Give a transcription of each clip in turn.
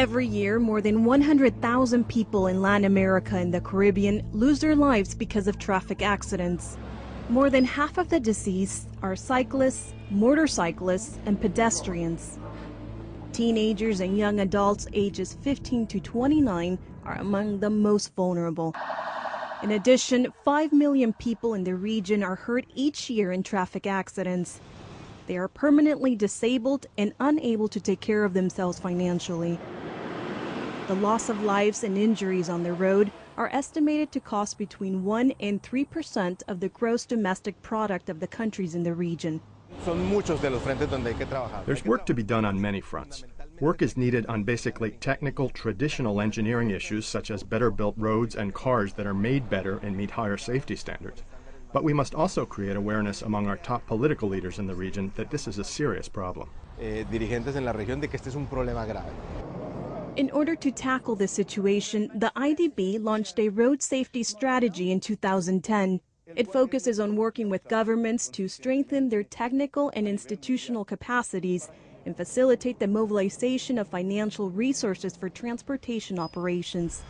Every year, more than 100,000 people in Latin America and the Caribbean lose their lives because of traffic accidents. More than half of the deceased are cyclists, motorcyclists, and pedestrians. Teenagers and young adults ages 15 to 29 are among the most vulnerable. In addition, 5 million people in the region are hurt each year in traffic accidents. They are permanently disabled and unable to take care of themselves financially. The loss of lives and injuries on the road are estimated to cost between 1 and 3 percent of the gross domestic product of the countries in the region. There's work to be done on many fronts. Work is needed on basically technical, traditional engineering issues such as better built roads and cars that are made better and meet higher safety standards. But we must also create awareness among our top political leaders in the region that this is a serious problem. In order to tackle this situation, the IDB launched a road safety strategy in 2010. It focuses on working with governments to strengthen their technical and institutional capacities and facilitate the mobilization of financial resources for transportation operations.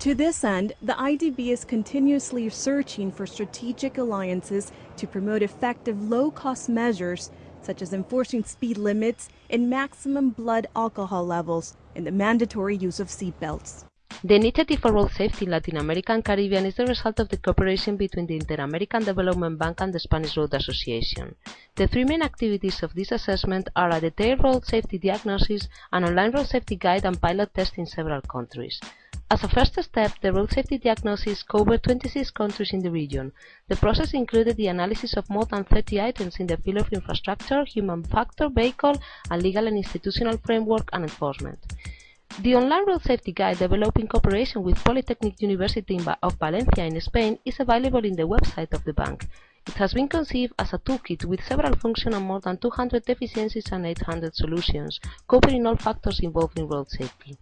To this end, the IDB is continuously searching for strategic alliances to promote effective low-cost measures such as enforcing speed limits and maximum blood alcohol levels and the mandatory use of seatbelts. The Initiative for Road Safety in Latin America and Caribbean is the result of the cooperation between the Inter-American Development Bank and the Spanish Road Association. The three main activities of this assessment are a detailed road safety diagnosis, an online road safety guide and pilot tests in several countries. As a first step, the road safety diagnosis covered 26 countries in the region. The process included the analysis of more than 30 items in the field of infrastructure, human factor, vehicle, and legal and institutional framework and enforcement. The online road safety guide developed in cooperation with Polytechnic University of Valencia in Spain is available in the website of the bank. It has been conceived as a toolkit with several functions and more than 200 deficiencies and 800 solutions, covering all factors involved in road safety.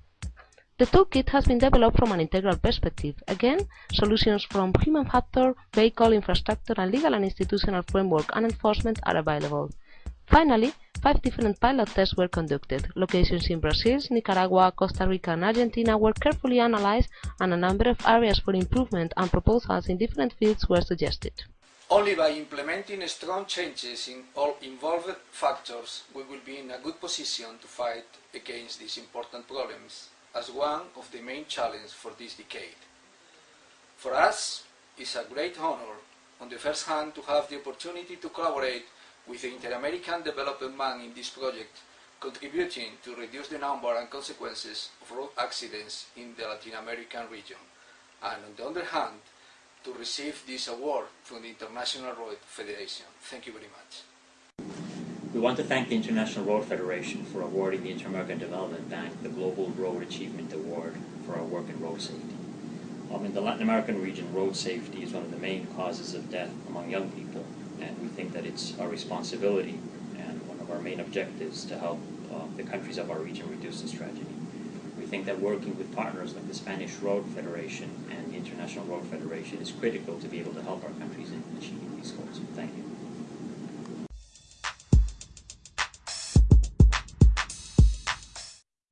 The toolkit has been developed from an integral perspective. Again, solutions from human factor, vehicle, infrastructure, and legal and institutional framework and enforcement are available. Finally, five different pilot tests were conducted. Locations in Brazil, Nicaragua, Costa Rica, and Argentina were carefully analyzed, and a number of areas for improvement and proposals in different fields were suggested. Only by implementing strong changes in all involved factors we will be in a good position to fight against these important problems as one of the main challenges for this decade. For us, it's a great honor on the first hand to have the opportunity to collaborate with the Inter-American Development Bank in this project, contributing to reduce the number and consequences of road accidents in the Latin American region, and on the other hand, to receive this award from the International Road Federation. Thank you very much. We want to thank the International Road Federation for awarding the Inter-American Development Bank the Global Road Achievement Award for our work in road safety. Um, in the Latin American region, road safety is one of the main causes of death among young people, and we think that it's our responsibility and one of our main objectives to help uh, the countries of our region reduce this tragedy. We think that working with partners like the Spanish Road Federation and the International Road Federation is critical to be able to help our countries in achieving these goals.